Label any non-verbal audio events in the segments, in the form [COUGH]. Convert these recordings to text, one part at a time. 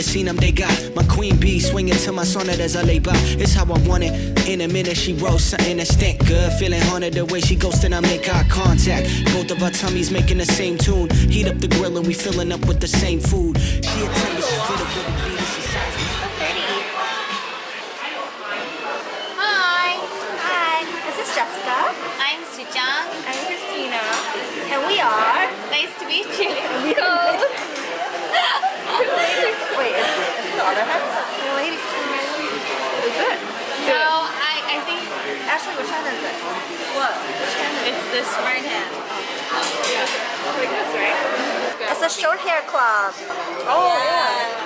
woke myself up, painted the scene I'm they got. My queen bee swinging to my sonnet as I lay by. It's how I want it. In a minute, she rolls something that stink good. Feeling haunted the way she goes, then I make eye contact. Both of our tummies making the same tune. Heat up the grill and we filling up with the same food. She a tender, she fit up with the beat. She size oh, Hi, Hi, this is Jessica. I'm Sujang. I'm Christina. And we are... Nice to meet you. [LAUGHS] Code. Wait, is, is it the other hand? Ladies. Is it? No, I, I think Ashley, which hand is it? What? Which hand is it? it's this right hand. Like this, right? It's a short hair club. Oh, yeah.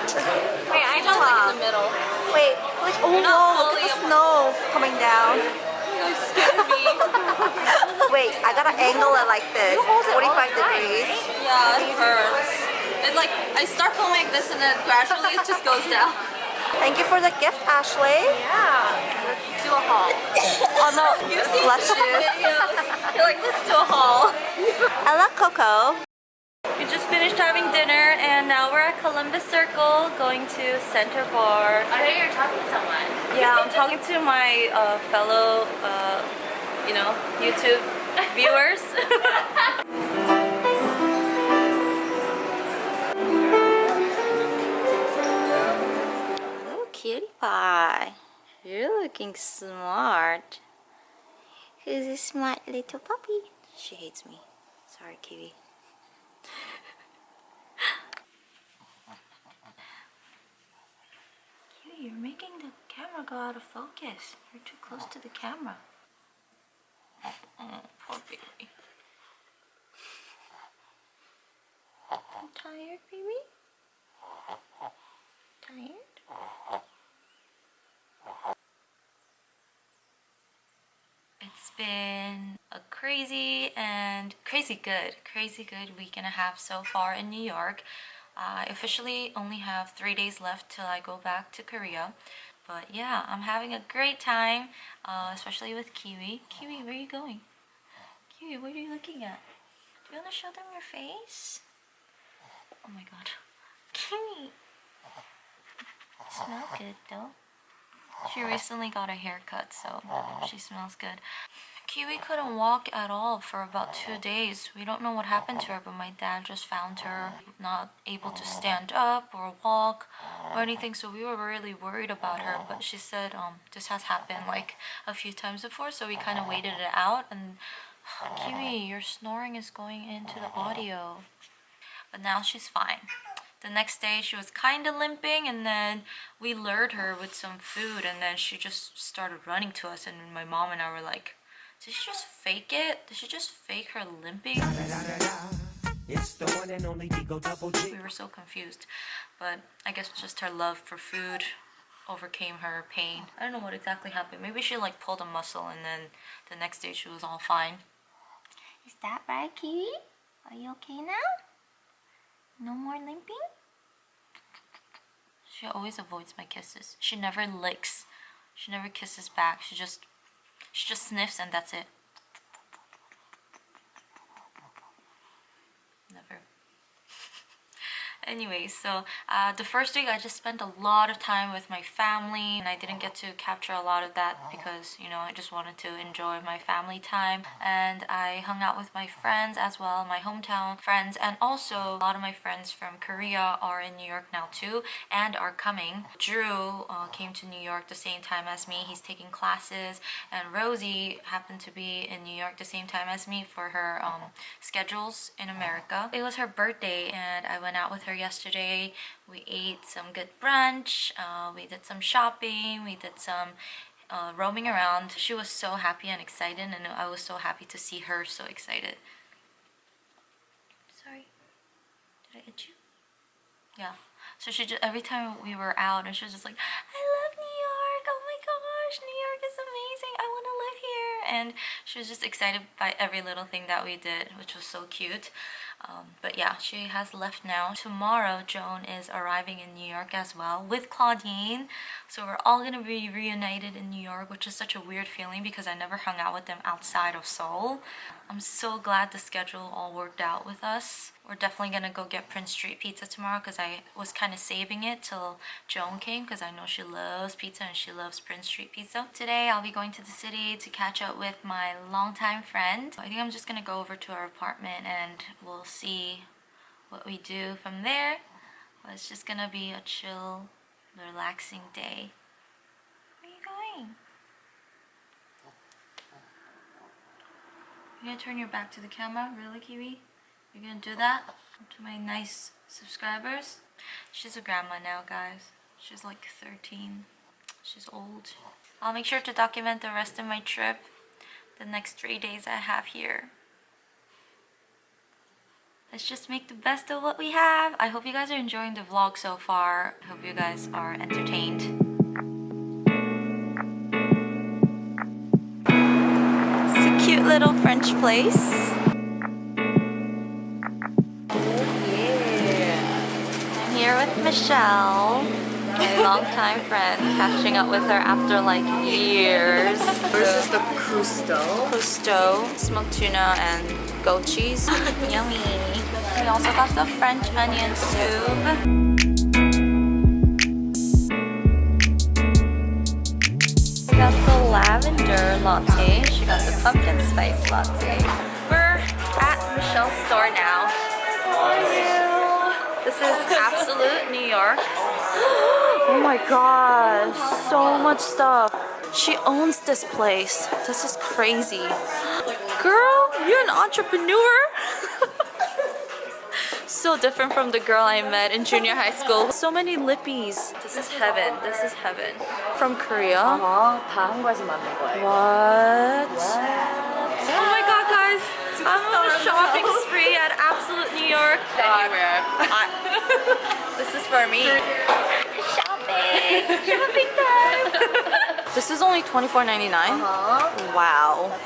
Wait, I know Like in the middle. Wait, like, oh no, look at the snow coming down. You scared me. [LAUGHS] Wait, I gotta angle it like this, 45 degrees. yeah, it hurts. It like I start going like this and then gradually it just goes down. Thank you for the gift, Ashley. Yeah. Let's do a haul. [LAUGHS] Oh no, You've seen bless some you. videos. You're like, let's do a haul. I love Coco. We just finished having dinner and now we're at Columbus Circle going to Center Bar. I hear you're talking to someone. Yeah, I'm talking to my uh, fellow, uh, you know, YouTube [LAUGHS] viewers. [LAUGHS] Pie. You're looking smart. Who's a smart little puppy? She hates me. Sorry, Kiwi. Kiwi, you're making the camera go out of focus. You're too close to the camera. [LAUGHS] Poor baby. You tired, baby? Tired? Been a crazy and crazy good, crazy good week and a half so far in New York. I officially only have three days left till I go back to Korea. But yeah, I'm having a great time, uh, especially with Kiwi. Kiwi, where are you going? Kiwi, what are you looking at? Do you want to show them your face? Oh my god. [LAUGHS] Kiwi! Smell good though. She uh-huh. recently got a haircut, so uh-huh. she smells good. Kiwi couldn't walk at all for about two uh-huh. days. We don't know what happened to her, but my dad just found her not able to stand up or walk or anything, so we were really worried about her. But she said um, this has happened like a few times before, so we kind of waited it out. And [SIGHS] Kiwi, your snoring is going into the audio. But now she's fine. The next day she was kind of limping and then we lured her with some food and then she just started running to us and my mom and I were like, did she just fake it? Did she just fake her limping? It's the one and only Digo Double G. We were so confused. But I guess just her love for food overcame her pain. I don't know what exactly happened. Maybe she like pulled a muscle and then the next day she was all fine. Is that right, Kiwi? Are you okay now? No more limping? She always avoids my kisses. She never licks. She never kisses back. She just she just sniffs and that's it. Never. Anyway, so uh, the first week I just spent a lot of time with my family and I didn't get to capture a lot of that because, you know, I just wanted to enjoy my family time and I hung out with my friends as well, my hometown friends and also a lot of my friends from Korea are in New York now too and are coming. Drew uh, came to New York the same time as me. He's taking classes and Rosie happened to be in New York the same time as me for her um, schedules in America. It was her birthday and I went out with her yesterday. We ate some good brunch, uh, we did some shopping, we did some uh, roaming around. She was so happy and excited and I was so happy to see her so excited. Sorry, did I hit you? Yeah. So she just, every time we were out and she was just like, I And she was just excited by every little thing that we did, which was so cute. Um, but yeah, she has left now. Tomorrow, Joan is arriving in New York as well with Claudine. So we're all gonna be reunited in New York, which is such a weird feeling because I never hung out with them outside of Seoul. I'm so glad the schedule all worked out with us. We're definitely gonna go get Prince Street Pizza tomorrow because I was kind of saving it till Joan came because I know she loves pizza and she loves Prince Street Pizza. Today I'll be going to the city to catch up with my longtime friend. I think I'm just gonna go over to our apartment and we'll see what we do from there. But it's just gonna be a chill, relaxing day. Where are you going? You gonna turn your back to the camera? Really, Kiwi? You're gonna do that to my nice subscribers? She's a grandma now, guys. She's like 13. She's old. I'll make sure to document the rest of my trip the next three days I have here. Let's just make the best of what we have. I hope you guys are enjoying the vlog so far. I hope you guys are entertained. It's a cute little French place. Michelle, my [LAUGHS] longtime friend, catching up with her after like years. This is the Custo. Gusto, smoked tuna, and goat cheese. [LAUGHS] Yummy. We also got the French onion soup. We got the lavender latte. She got the pumpkin spice latte. We're at Michelle's store now. This is absolute New York. [GASPS] Oh my god, so much stuff. She owns this place. This is crazy. Girl, you're an entrepreneur? [LAUGHS] so different from the girl I met in junior high school. So many lippies. This is heaven. This is heaven. From Korea. Uh-huh. What? Oh my god, guys. I'm on a shopping spree at New York. Anywhere. I- [LAUGHS] this is for me. Shopping! [LAUGHS] Shopping time! this is only $24.99? Uh-huh. Wow. [LAUGHS]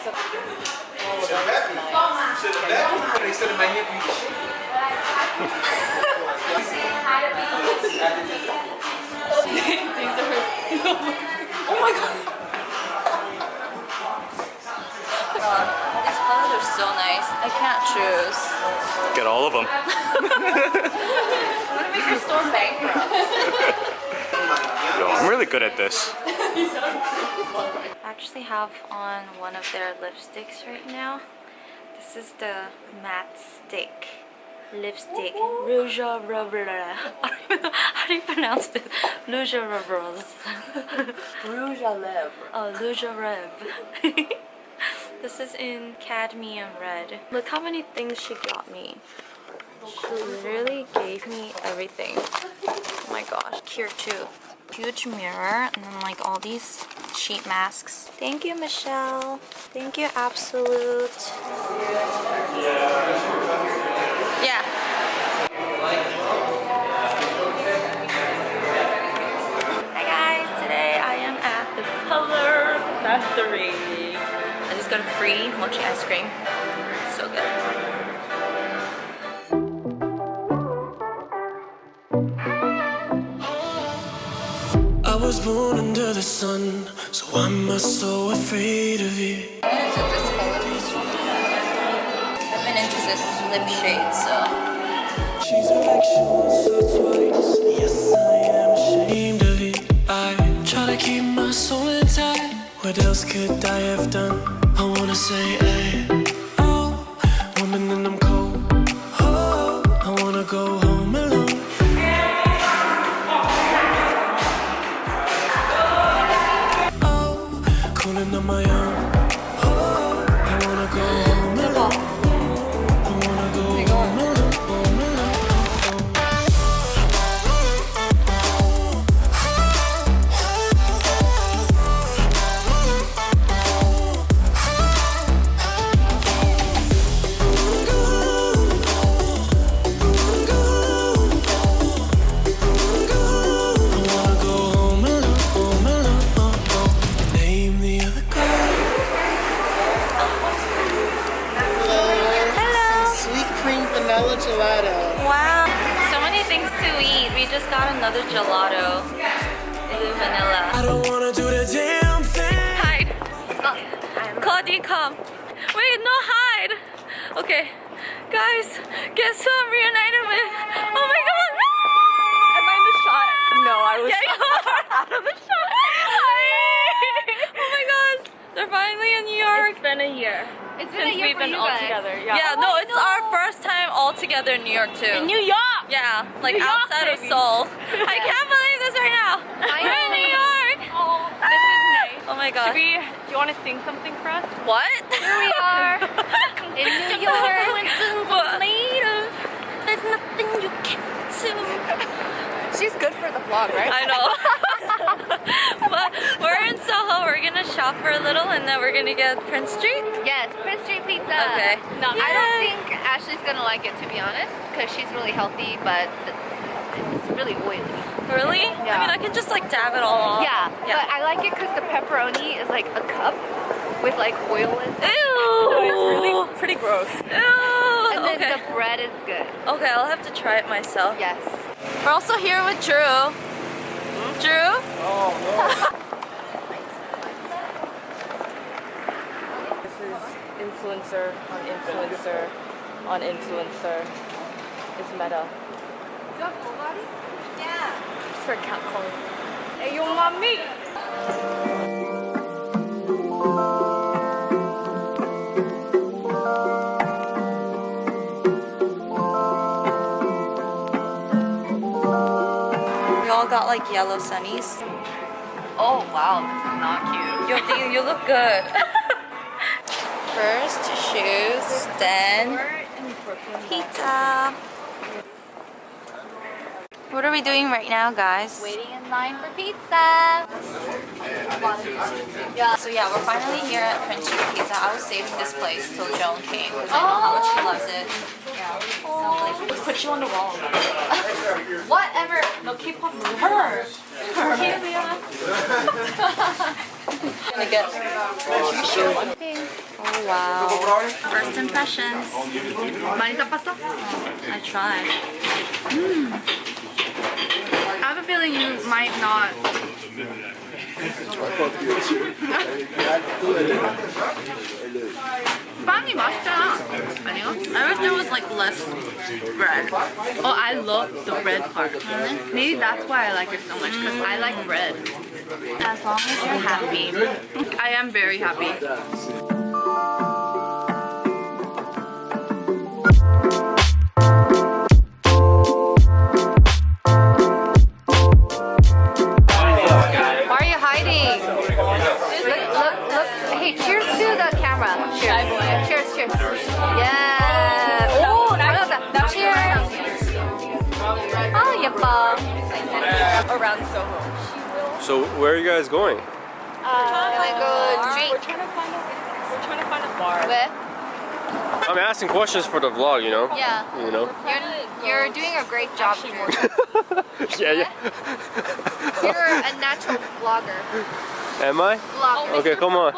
oh my god! Can't choose. Get all of them. I'm gonna make your store bankrupt. [LAUGHS] Yo, I'm really good at this. I actually have on one of their lipsticks right now. This is the matte stick lipstick. Rouge à lèvres. [LAUGHS] I don't even know how do you pronounce it? Rouge à. Rouge à. Oh, Rouge à lèvres. [LAUGHS] this is in cadmium red. Look how many things she got me. She literally gave me everything. Oh my gosh, here too. Huge mirror and then like all these sheet masks. Thank you, Michelle. Thank you, Absolute. Yeah. Ice cream. So good. I was born under the sun, so I'm not so afraid of it. I've been into this lip shade, so She's a reflection, so twice. Yes, I am ashamed of it. I try to keep my soul intact. What else could I have done? I wanna say, hey, gelato. Wow! So many things to eat. We just got another gelato. Blue vanilla. I don't wanna do the damn thing. Hide! Uh, oh, Claudine, come! Wait, no hide! Okay. Guys, guess who I'm reunited with? Oh my god! Am I in the shot? No, I was Yeah, you [LAUGHS] are out of the shot. Hi. [LAUGHS] oh my god, they're finally in New York. It's been a year. It's been a Since year we've for been you all guys. together. Yeah, Yeah. no, it's our first time all together in New York too. In New York! yeah, like York, outside of. Seoul. [LAUGHS] I can't believe this right now. We're in. New York. Oh, this is nice. Oh my god. Should we, do you want to sing something for us? What? Here we are [LAUGHS] in New York. What? There's nothing you can't do. [LAUGHS] She's good for the vlog, right? I know. but we're in Soho. We're gonna shop for a little and then we're gonna get Prince Street. Yes, Prince Street Pizza. Okay. No, I don't think Ashley's gonna like it to be honest, because she's really healthy, but it's really oily. Really? Yeah. I mean, I can just like dab it all off. Yeah, Yeah. but I like it because the pepperoni is like a cup with like oil inside. Ew. It's really pretty gross. Ew. And then okay. the bread is good. Okay, I'll have to try it myself. Yes. We're also here with Drew. Drew? Oh, this [LAUGHS] influencer on influencer on influencer. It's meta. Yeah. For cat calling. Hey, yo, mommy! We all got like yellow sunnies. Oh wow, this is not cute. Yo, you look good. [LAUGHS] First, shoes, then pizza. What are we doing right now, guys? Waiting in line for pizza. So yeah, we're finally here at Prince Street Pizza. I was saving this place till Joan came because I know how much she loves it. Yeah. So like, put you on the wall. Whatever. No, keep on her. [LAUGHS] Gonna get. Oh wow. First impressions. Manita pasta? I tried. I have a feeling you might not. 빵이 맛있잖아. 아니요? I wish there was like less bread. Oh, I love the bread part. Maybe that's why I like it so much because I like bread. As long as you're happy. I am very happy. Where are you guys going? my god. We're trying to find a we're trying to find a bar. Where? I'm asking questions for the vlog, you know? Yeah. You know? You're, you're doing a great job, Drew. [LAUGHS] yeah, yeah. You're a natural vlogger. Am I? Vlogger. Okay, come on.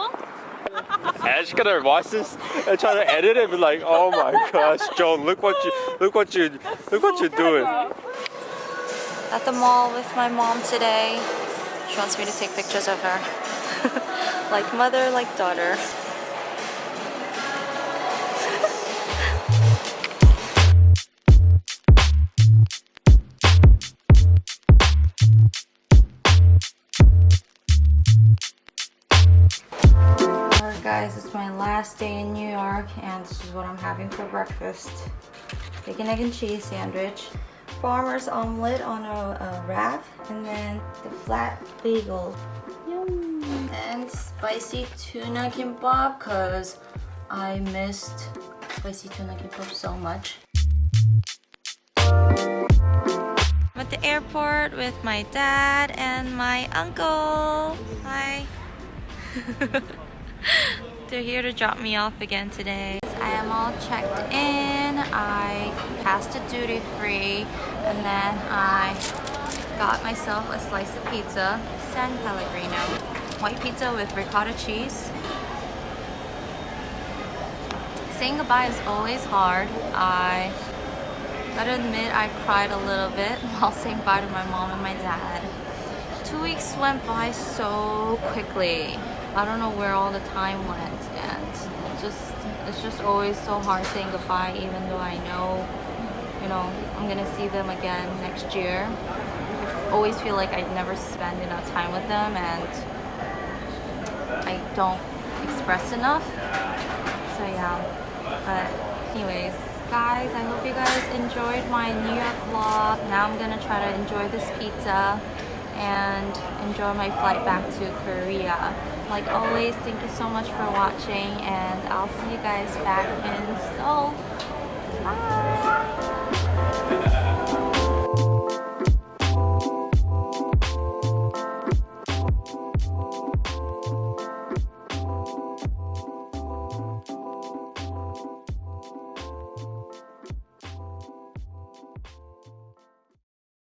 Ash gonna watch this and try to edit it and be like, oh my gosh, Joan, look what you look what you look what you're doing. At the mall with my mom today. She wants me to take pictures of her. [LAUGHS] like mother, like daughter. Alright guys, it's my last day in New York and this is what I'm having for breakfast. Bacon, egg, and cheese sandwich, farmer's omelet on a, a wrap, and then the flat bagel. Yum! And spicy tuna kimbap because I missed spicy tuna kimbap so much. I'm at the airport with my dad and my uncle. Hi. [LAUGHS] They're here to drop me off again today. I am all checked in. I passed the duty free and then I got myself a slice of pizza, San Pellegrino. White pizza with ricotta cheese. Saying goodbye is always hard. I gotta admit I cried a little bit [LAUGHS] while saying bye to my mom and my dad. Two weeks went by so quickly. I don't know where all the time went and just it's just always so hard saying goodbye even though I know you know I'm gonna see them again next year. I always feel like I never spend enough time with them and I don't express enough. So yeah. But anyways guys I hope you guys enjoyed my New York vlog. Now I'm gonna try to enjoy this pizza and enjoy my flight back to Korea. Like always thank you so much for watching and I'll see you guys back in Seoul bye [LAUGHS]